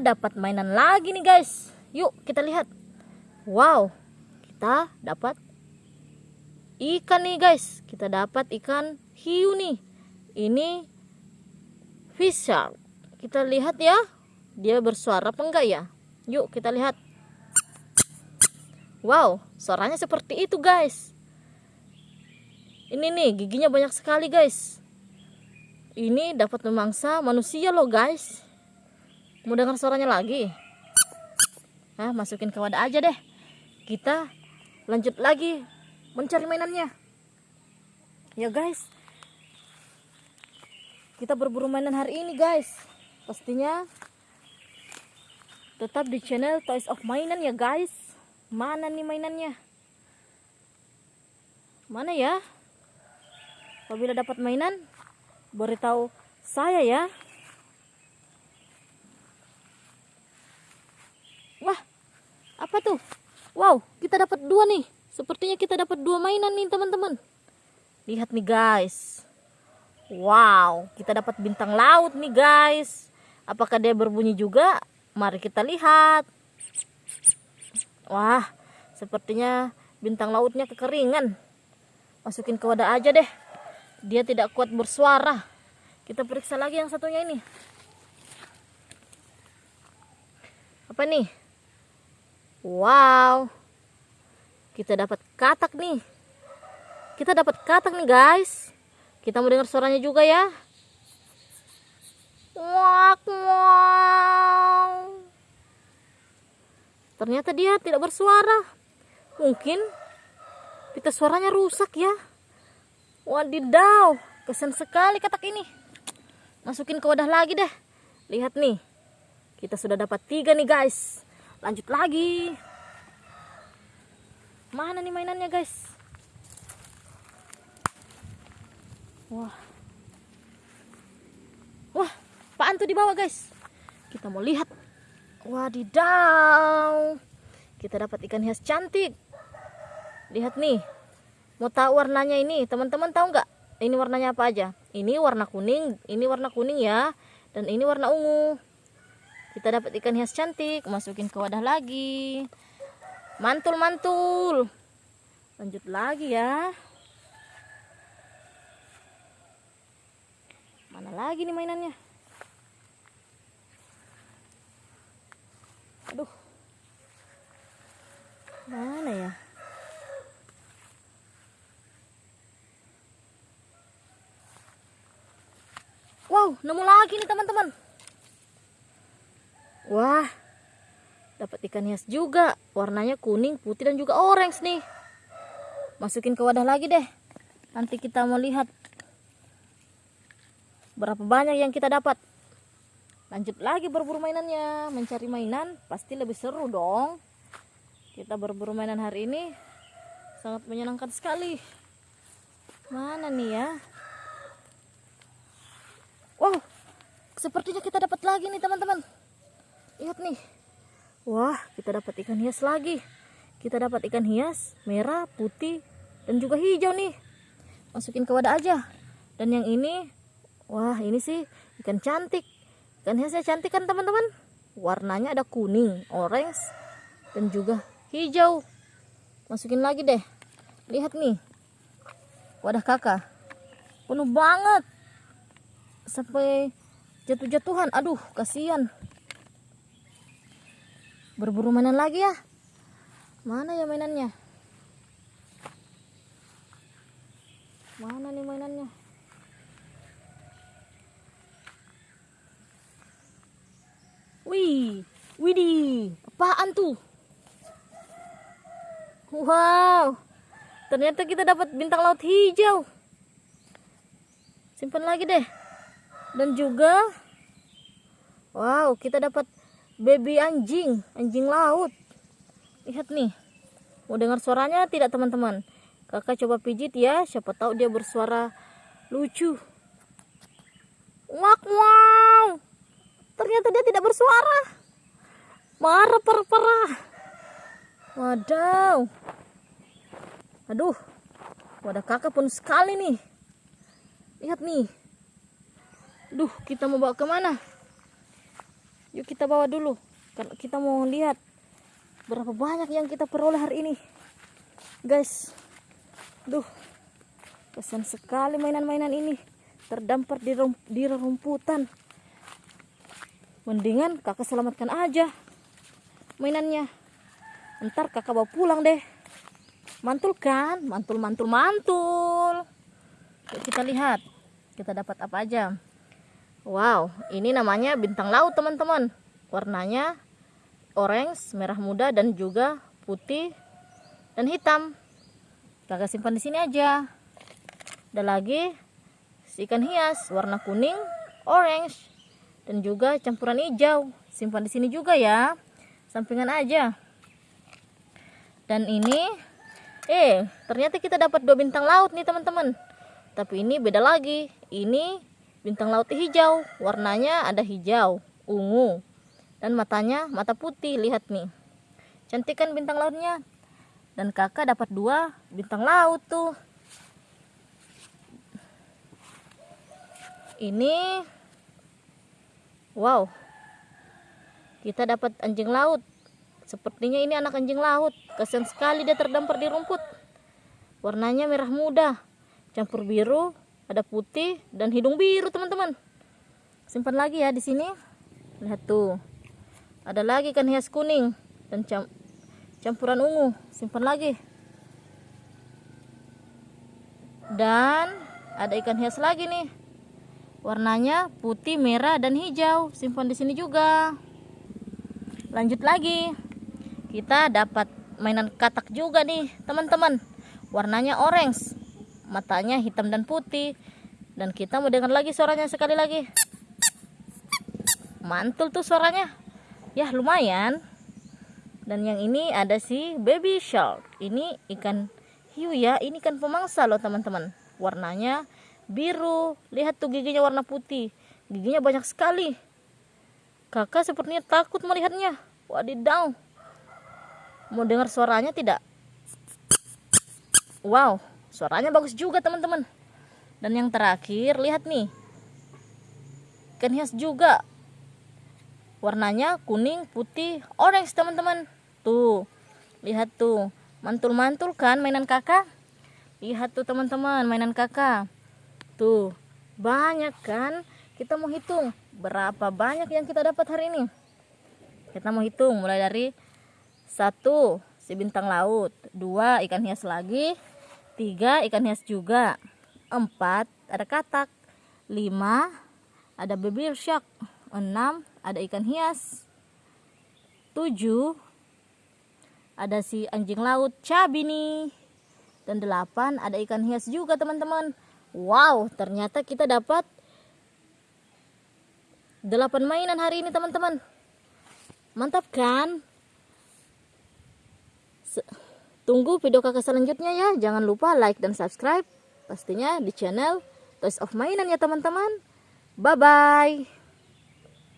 dapat mainan lagi nih guys. Yuk kita lihat. Wow, kita dapat ikan nih guys. Kita dapat ikan hiu nih. Ini fish shark. Kita lihat ya. Dia bersuara apa enggak ya? Yuk kita lihat. Wow, suaranya seperti itu guys. Ini nih giginya banyak sekali guys. Ini dapat memangsa manusia loh guys. Mau dengar suaranya lagi? Nah, masukin ke wadah aja deh. Kita lanjut lagi mencari mainannya. Ya guys. Kita berburu mainan hari ini guys. Pastinya tetap di channel Toys of Mainan ya guys. Mana nih mainannya? Mana ya? Apabila dapat mainan, beritahu saya ya. Wah, apa tuh? Wow, kita dapat dua nih. Sepertinya kita dapat dua mainan nih teman-teman. Lihat nih guys. Wow, kita dapat bintang laut nih guys. Apakah dia berbunyi juga? Mari kita lihat. Wah, sepertinya bintang lautnya kekeringan. Masukin ke wadah aja deh dia tidak kuat bersuara kita periksa lagi yang satunya ini apa nih wow. Kita dapat katak nih. Kita dapat katak nih guys. Kita mau dengar suaranya juga ya. Wak wow ternyata dia tidak bersuara. Mungkin pita suaranya rusak ya. Wadidaw, kesan sekali katak ini. Masukin ke wadah lagi deh. Lihat nih, kita sudah dapat tiga nih guys. Lanjut lagi. Mana nih mainannya guys? Wah. Wah, apaan tuh di bawah guys? Kita mau lihat. Wadidaw. Kita dapat ikan hias cantik. Lihat nih, Mau tahu warnanya ini? Teman-teman tahu nggak? Ini warnanya apa aja? Ini warna kuning, ini warna kuning ya. Dan ini warna ungu. Kita dapat ikan hias cantik, masukin ke wadah lagi. Mantul-mantul. Lanjut lagi ya. Mana lagi nih mainannya? Aduh. Mana ya? Wow, nemu lagi nih teman-teman. Wah, dapat ikan hias juga. Warnanya kuning, putih dan juga orange nih. Masukin ke wadah lagi deh. Nanti kita mau lihat berapa banyak yang kita dapat. Lanjut lagi berburu mainannya. Mencari mainan pasti lebih seru dong. Kita berburu mainan hari ini sangat menyenangkan sekali. Mana nih ya? Wow, sepertinya kita dapat lagi nih teman-teman. Lihat nih. Wah, kita dapat ikan hias lagi. Kita dapat ikan hias merah, putih, dan juga hijau nih. Masukin ke wadah aja. Dan yang ini, wah ini sih ikan cantik. Ikan hiasnya cantik kan teman-teman? Warnanya ada kuning, orange, dan juga hijau. Masukin lagi deh. Lihat nih. Wadah kakak. Penuh banget sampai jatuh-jatuhan aduh kasihan berburu mainan lagi ya. Mana ya mainannya? Mana nih mainannya? Wih widih apaan tuh? Wow ternyata kita dapat bintang laut hijau. Simpan lagi deh. Dan juga wow kita dapat baby anjing anjing laut. Lihat nih mau dengar suaranya tidak teman-teman? Kakak coba pijit ya siapa tahu dia bersuara lucu. Wak wow. Ternyata dia tidak bersuara. Marah parah parah. Wadaw. Aduh wadah kakak pun sekali nih. Lihat nih. Duh, kita mau bawa ke mana? Yuk kita bawa dulu. Karena kita mau lihat berapa banyak yang kita peroleh hari ini. Guys. Duh. Kesan sekali mainan-mainan ini. Terdampar di, rum di rumputan. Mendingan kakak selamatkan aja mainannya. Ntar kakak bawa pulang deh. Mantul kan? Mantul, mantul, mantul. Yuk kita lihat. Kita dapat apa aja. Wow, ini namanya bintang laut teman-teman. Warnanya orange, merah muda dan juga putih dan hitam. Kakak simpan di sini aja. Ada lagi ikan hias warna kuning, orange dan juga campuran hijau. Simpan di sini juga ya. Sampingan aja. Dan ini eh ternyata kita dapat dua bintang laut nih teman-teman. Tapi ini beda lagi. Ini bintang laut hijau. Warnanya ada hijau, ungu. Dan matanya mata putih. Lihat nih. Cantik kan bintang lautnya? Dan kakak dapat dua bintang laut tuh. Ini wow. Kita dapat anjing laut. Sepertinya ini anak anjing laut. Kasian sekali dia terdampar di rumput. Warnanya merah muda, campur biru, ada putih dan hidung biru, teman-teman. Simpan lagi ya di sini. Lihat tuh. Ada lagi kan hias kuning dan cam campuran ungu. Simpan lagi. Dan ada ikan hias lagi nih. Warnanya putih, merah, dan hijau. Simpan di sini juga. Lanjut lagi. Kita dapat mainan katak juga nih, teman-teman. Warnanya orange. Matanya hitam dan putih. Dan kita mau dengar lagi suaranya sekali lagi. Mantul tuh suaranya. Ya, lumayan. Dan yang ini ada si baby shark. Ini ikan hiu ya. Ini kan pemangsa loh, teman-teman. Warnanya biru. Lihat tuh giginya warna putih. Giginya banyak sekali. Kakak sepertinya takut melihatnya. Wadidaw. Mau dengar suaranya tidak? Wow, suaranya bagus juga teman-teman. Dan yang terakhir, lihat nih. Ikan hias juga. Warnanya kuning, putih, orange teman-teman. Tuh, lihat tuh. Mantul-mantul kan mainan kakak? Lihat tuh teman-teman mainan kakak. Tuh, banyak kan? Kita mau hitung berapa banyak yang kita dapat hari ini. Kita mau hitung mulai dari satu si bintang laut, dua ikan hias lagi, tiga ikan hias juga, empat ada katak, lima ada baby shark, enam ada ikan hias, tujuh ada si anjing laut cabi nih, dan delapan ada ikan hias juga teman-teman. Wow, ternyata kita dapat 8 mainan hari ini teman-teman. Mantap kan? Tunggu video kakak selanjutnya ya. Jangan lupa like dan subscribe. Pastinya di channel Toys of Mainan ya teman-teman. Bye-bye.